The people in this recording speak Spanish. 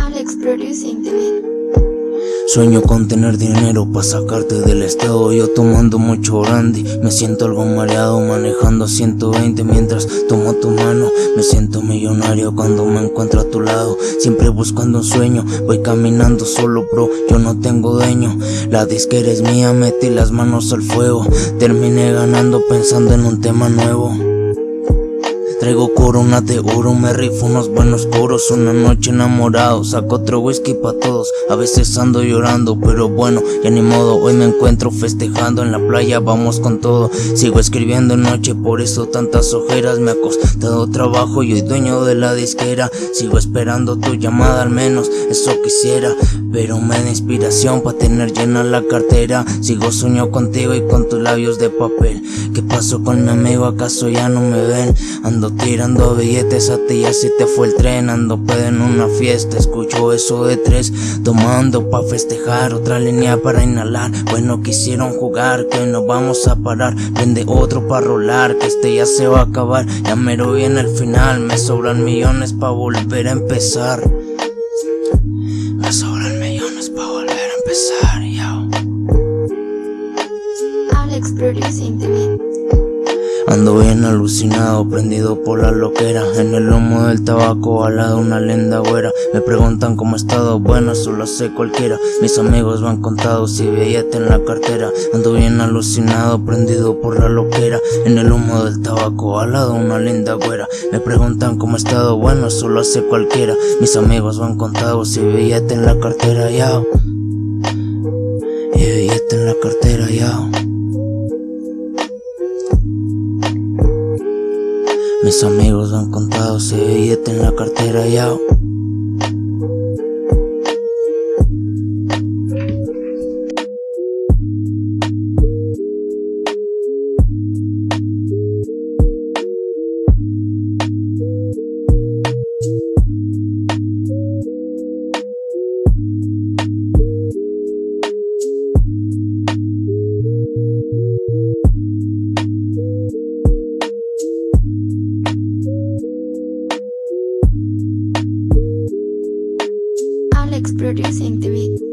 Alex Producing the beat. Sueño con tener dinero para sacarte del estado. Yo tomando mucho brandy Me siento algo mareado manejando 120 Mientras tomo tu mano. Me siento millonario cuando me encuentro a tu lado. Siempre buscando un sueño Voy caminando solo bro Yo no tengo dueño. La disquera es mía Metí las manos al fuego. Terminé ganando pensando en un tema nuevo Traigo coronas de oro, me rifo unos buenos coros. Una noche enamorado, saco otro whisky pa' todos. A veces ando llorando, pero bueno, ya ni modo. Hoy me encuentro festejando en la playa, vamos con todo. Sigo escribiendo en noche, por eso tantas ojeras. Me ha costado trabajo y hoy dueño de la disquera. Sigo esperando tu llamada, al menos eso quisiera. Pero me da inspiración pa' tener llena la cartera. Sigo sueño contigo y con tus labios de papel. ¿Qué pasó con mi amigo? ¿Acaso ya no me ven? Ando tirando billetes a ti ya se te fue el tren Ando pedo en una fiesta, escucho eso de tres Tomando pa' festejar, otra línea para inhalar Bueno quisieron jugar, que no vamos a parar Prende otro pa' rolar, que este ya se va a acabar Ya mero viene el final, me sobran millones pa' volver a empezar Me sobran millones pa' volver a empezar, yo Alex Producing beat. Ando bien alucinado, prendido por la loquera. En el lomo del tabaco, al lado una lenda güera. Me preguntan cómo he estado, bueno, eso lo sé cualquiera. Mis amigos van contados y billete en la cartera. Ando bien alucinado, prendido por la loquera. En el humo del tabaco, al lado una linda güera. Me preguntan cómo he estado, bueno, eso lo hace cualquiera. Mis amigos van contados y billete en la cartera, ya Y billete en la cartera, ya Mis amigos han contado ese billete en la cartera ya. Alex Producing the beat.